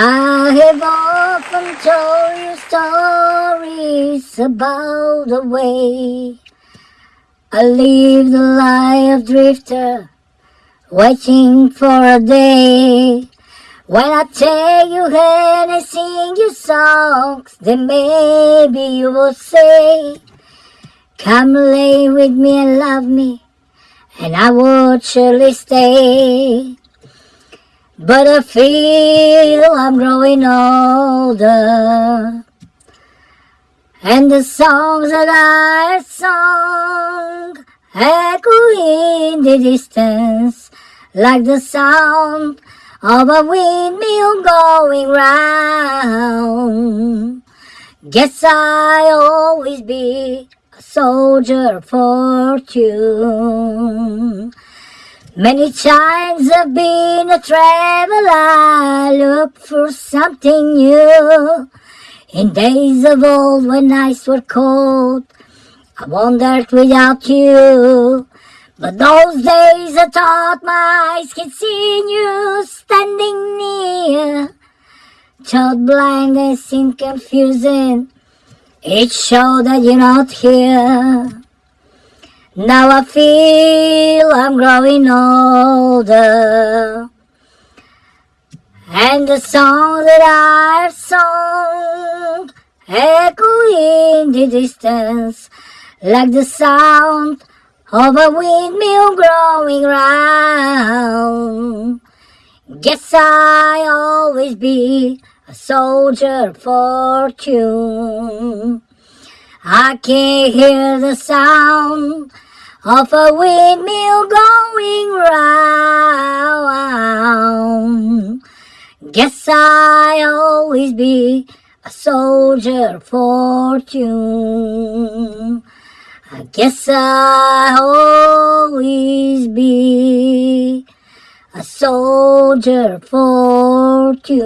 I have often told you stories about the way I live the life of drifter, waiting for a day when I tell you and I sing you songs, then maybe you will say, Come lay with me and love me, and I will surely stay. But I feel I'm growing older. And the songs that I sung echo in the distance like the sound of a windmill going round. Guess I'll always be a soldier of fortune. Many times I've been a traveler, I look for something new. In days of old when nights were cold, I wandered without you. But those days I thought my eyes could see you standing near. Child blindness seemed confusing, it showed that you're not here. Now I feel I'm growing older. And the song that I've sung echo in the distance like the sound of a windmill growing round. Guess I'll always be a soldier of fortune. I can't hear the sound of a windmill going round. Guess I'll always be a soldier of fortune. I guess I'll always be a soldier of fortune.